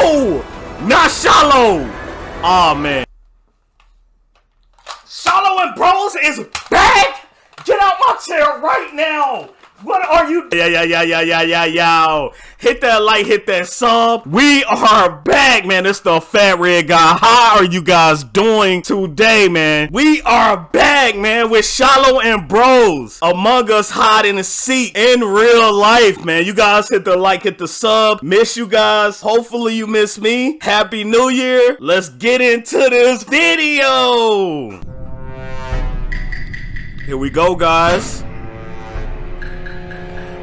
No! Not Shiloh! Oh man. Shiloh and Bros is back! Get out my chair right now! What are you? Yeah, yeah, yeah, yeah, yeah, yeah, yeah. Hit that like, hit that sub. We are back, man. It's the Fat Red Guy. How are you guys doing today, man? We are back, man, with Shiloh and Bros. Among Us Hot in the seat in real life, man. You guys hit the like, hit the sub. Miss you guys. Hopefully you miss me. Happy New Year. Let's get into this video. Here we go, guys.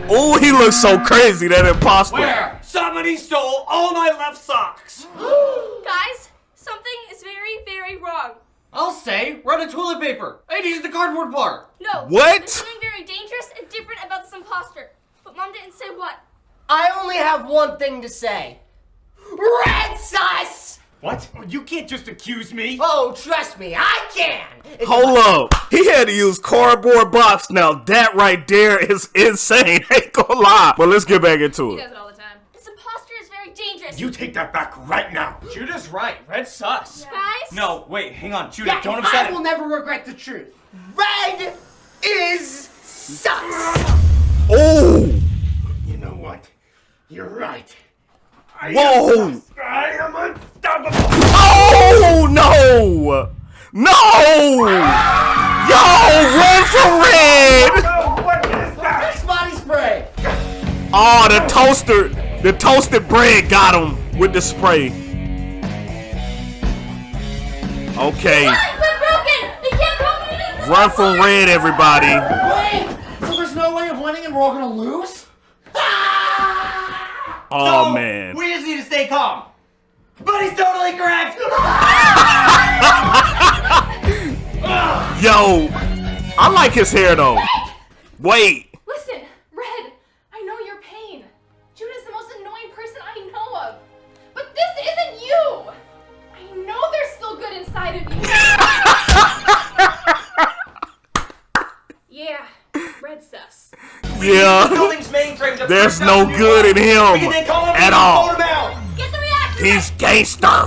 Oh, he looks so crazy, that imposter. Where? Somebody stole all my left socks! Guys, something is very, very wrong. I'll say, run a toilet paper. I need the cardboard part. No. What? There's something very dangerous and different about this imposter. But mom didn't say what. I only have one thing to say. Red sus! What? You can't just accuse me. Oh, trust me, I can! It's Hold up. He had to use cardboard box. Now that right there is insane. Ain't gonna lie. But let's get back into He it. does it all the time. This imposter is very dangerous. You take that back right now. Judah's right. Red sus. Guys? No, wait, hang on. Judah, Yeah, don't upset I will never regret the truth. Red is sus! Oh! You know what? You're right. I Whoa! No! No! Yo, run for red! Oh, what is that? Body spray! Oh, the toaster, the toasted bread got him with the spray. Okay, What? We're broken! They can't come in run from red, everybody. Wait! So there's no way of winning and we're all gonna lose? Oh So, man. We just need to stay calm. But he's totally correct. Yo, I like his hair though. Wait. Listen, Red, I know your pain. Judah's the most annoying person I know of. But this isn't you! I know there's still good inside of you. yeah, Red sus. Yeah. Building's mainframe to There's no good in him can then call him at all. vote him out. Get the reaction! He's gangster.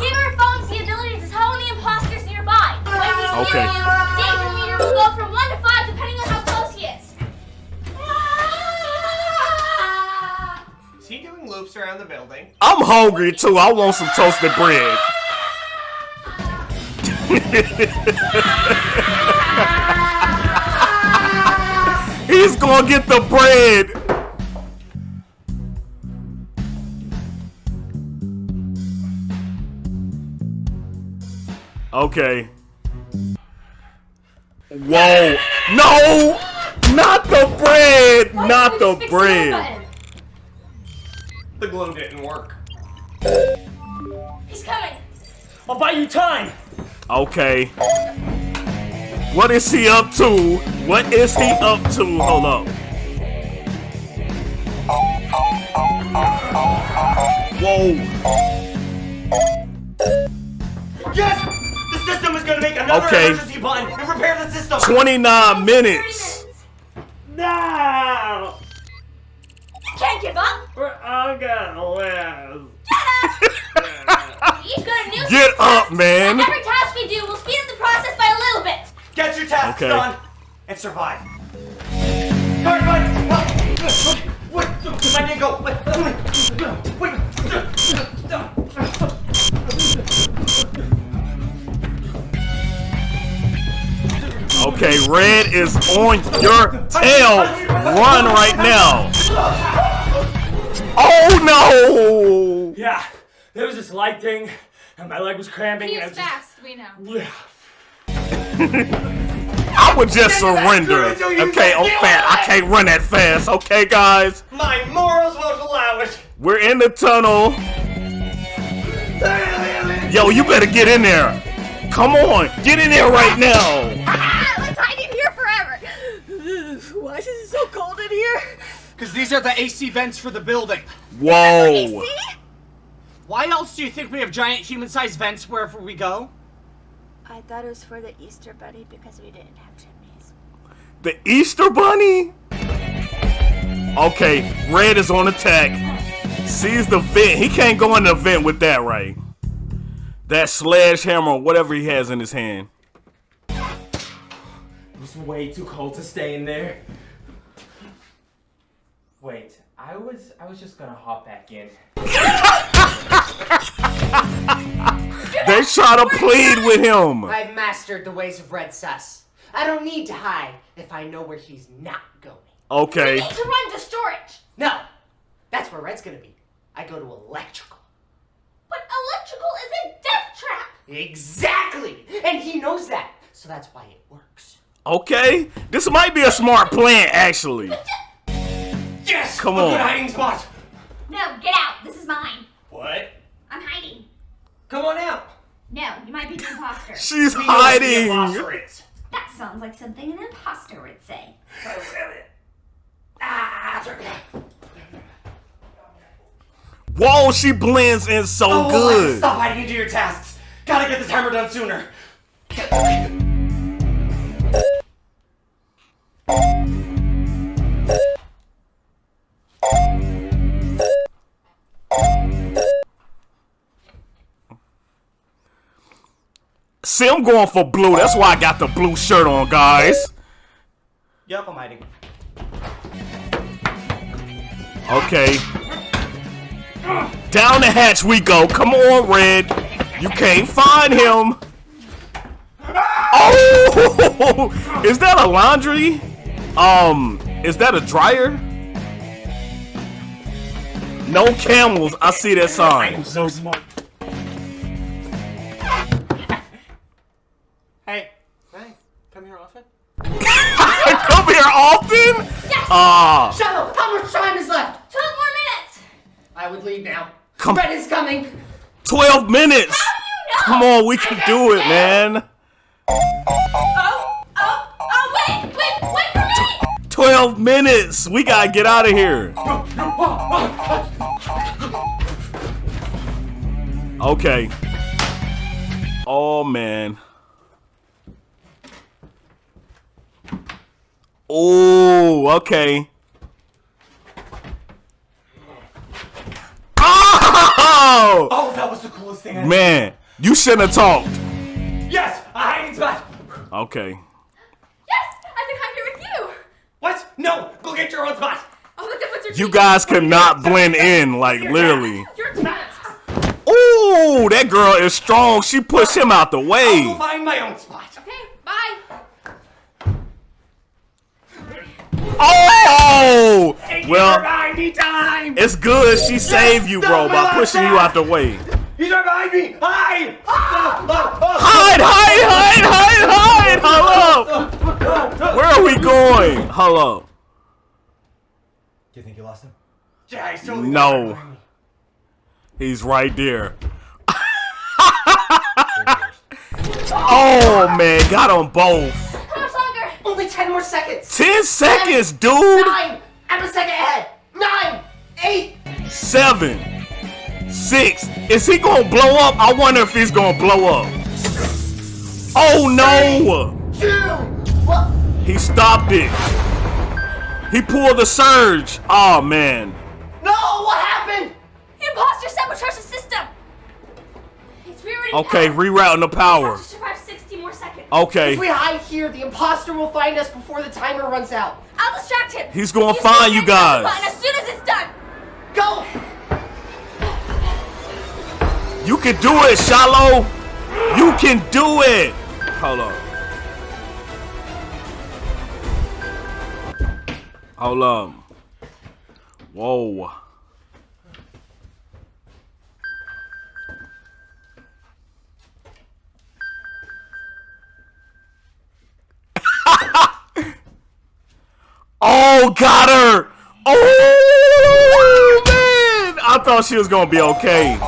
He is. Is he doing loops around the building? I'm hungry too. I want some toasted bread. He's gonna get the bread. Okay. Whoa. No! Not the bread! Why Not the we bread! The glow didn't work. He's coming. I'll buy you time. Okay. What is he up to? What is he up to? Hold up. Whoa. Yes! The system is gonna make another Okay. Emergency button and repair the system. 29 30 minutes. No! Can't give up. We're all gonna lose. He's got a new Get up, man. Every task we do will speed up the process by a little bit. Get your tasks Okay. done and survive. Guard, guard! What? What? I didn't go. Okay, red is on your tail. Run right now. Oh no! Yeah, there was this light thing, and my leg was cramping, and I was just. fast, we know. no. I would just surrender. Okay, oh fat. I can't run that fast. Okay, guys. My morals won't allow it. We're in the tunnel. Yo, you better get in there. Come on, get in there right now. Ah, let's hide in here forever. Why is it so cold in here? Because these are the AC vents for the building. Whoa. Why else do you think we have giant human-sized vents wherever we go? I thought it was for the Easter Bunny because we didn't have chimneys. The Easter Bunny? Okay, red is on attack. Sees the vent. He can't go in the vent with that, right? That sledgehammer or whatever he has in his hand. It's way too cold to stay in there. Wait, I was I was just gonna hop back in. They try to plead with him. I've mastered the ways of Red Sus. I don't need to hide if I know where he's not going. Okay. We need to run to storage. No, that's where Red's gonna be. I go to electrical. But electrical is a death trap. Exactly! And he knows that, so that's why it works. Okay. This might be a smart plan, actually. Yes! Come a on. good hiding spot! No, get out. This is mine. What? I'm hiding. Come on out! No, you might be the imposter. She's We know what the hiding. imposter is. That sounds like something an imposter would say. Ah, sorry. Whoa, she blends in so Oh, I have to good. Stop hiding into your tasks. Gotta get this hammer done sooner. See, I'm going for blue. That's why I got the blue shirt on, guys. Yep, I'm hiding. Okay. Down the hatch we go. Come on, Red. You can't find him. Oh! Is that a laundry? Um, is that a dryer? No camels. I see that sign. so smart. Hey, hey, come here often. Come here often? Ah, Shadow, how much time is left? 12 more minutes. I would leave now. Come- Red is coming. 12 minutes. How do you know? Come on, we can do it, man. Oh, oh, oh, wait, wait, wait for me. 12 minutes. We gotta get out of here. Okay. Oh, man. Oh, okay. Oh! Oh, that was the coolest thing I Man, you shouldn't have talked. Yes, a hiding spot. Okay. Yes, I can hide here with you. What? No, go get your own spot. Oh, look at what's your You guys cannot blend in, like, literally. Your turn. Ooh, that girl is strong. She pushed him out the way. I'll go way. find my own spot. Okay, bye. Oh! Thank you Well, for buying me it's good she saved you, bro, by pushing you out the way. He's right behind me. Hide! Ah, ah, ah. Hide, hide, hide, hide, hide! Hello! Where are we going? Hello. Do you think you lost him? Yeah, he's totally No. behind me. He's right there. oh, man, got them both. 10 more seconds. 10 seconds, dude. Nine. I'm a second ahead. Nine. Eight. Seven. Six. Is he gonna blow up? I wonder if he's gonna blow up. Oh no! Two. One. He stopped it. He pulled the surge. Oh man. No, what happened? The imposter sabotaged the system. It's rerouting Okay, power. rerouting the We power. have to survive 60 more seconds. Okay. If we hide here, the imposter will find us before the timer runs out. I'll distract him. He's gonna Use find you red button guys. as soon as it's done. Go. You can do it, Shiloh. You can do it. Hold on. Hold on. Whoa. Oh, got her! Oh, man! I thought she was gonna be okay.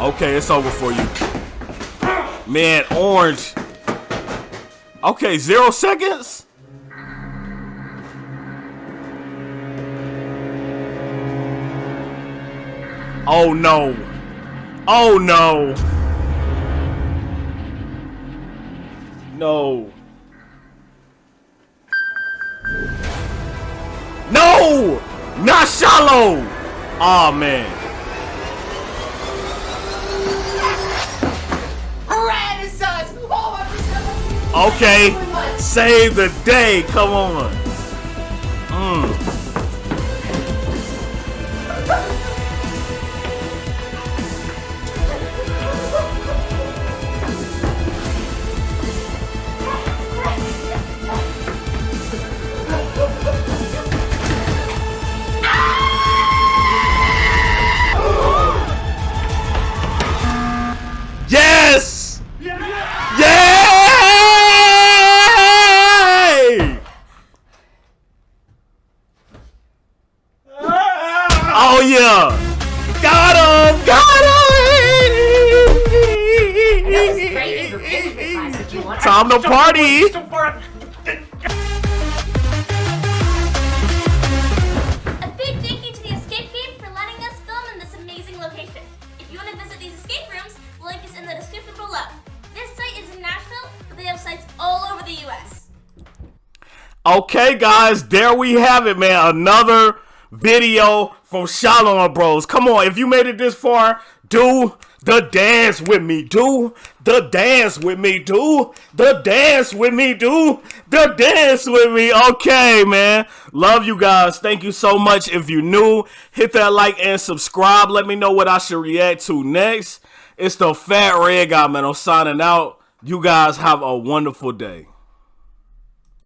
Okay, it's over for you. Man, orange. Okay, zero seconds? Oh no. Oh no. No. No! Not Shiloh! Aw, oh, man. Okay. Save the day. Come on. Okay, guys, there we have it, man. Another video from Shiloh Bros. Come on, if you made it this far, do the dance with me. Do the dance with me. Do the dance with me. Do the dance with me. Okay, man. Love you guys. Thank you so much. If you're new, hit that like and subscribe. Let me know what I should react to next. It's the Fat Red Guy, man. I'm signing out. You guys have a wonderful day.